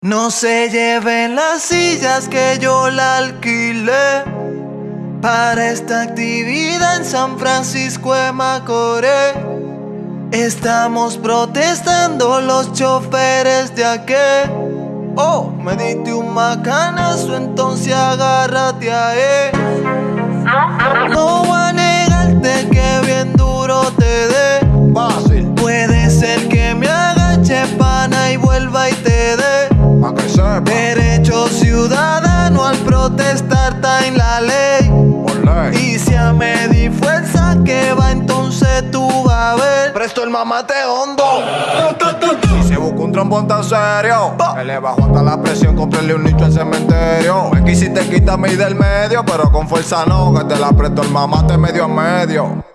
No se lleven las sillas que yo la alquilé para esta actividad en San Francisco de Macoré. Estamos protestando los choferes de aquí. Oh, me diste un macanazo, entonces agárrate a él. No voy a negarte que bien duro te dé. Fácil, Puede ser que me agache pana y vuelva y te dé. En la ley. Y si a medir fuerza que va, entonces tú vas a ver. Presto el mamate hondo. Y si busca un trombón tan serio, que le bajo hasta la presión, cómprele un nicho en cementerio. Me quisiste quitarme ahí del medio, pero con fuerza no, que te la presto el mamate medio a medio.